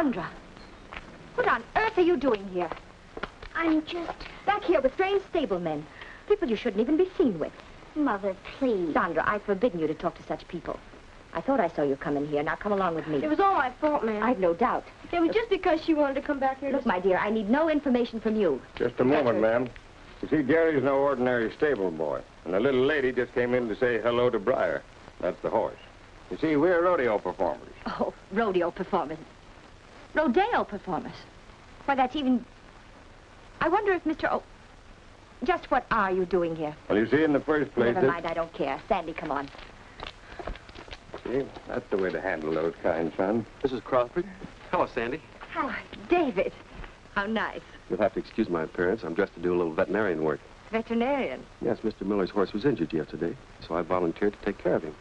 Sandra, what on earth are you doing here? I'm just... Back here with strange stablemen. People you shouldn't even be seen with. Mother, please. Sandra, I've forbidden you to talk to such people. I thought I saw you come in here. Now come along with me. It was all my fault, ma'am. I've no doubt. It was just because she wanted to come back here Look, to... my dear, I need no information from you. Just a moment, ma'am. You see, Gary's no ordinary stable boy. And the little lady just came in to say hello to Briar. That's the horse. You see, we're rodeo performers. Oh, rodeo performers. Rodeo performers. Why, that's even... I wonder if Mr. O... Just what are you doing here? Well, you see, in the first place... Never mind, I don't care. Sandy, come on. See, that's the way to handle those kind, son. Mrs. Crawford. Hello, Sandy. Hello, David. How nice. You'll have to excuse my appearance. I'm dressed to do a little veterinarian work. Veterinarian. Yes, Mr. Miller's horse was injured yesterday, so I volunteered to take care of him.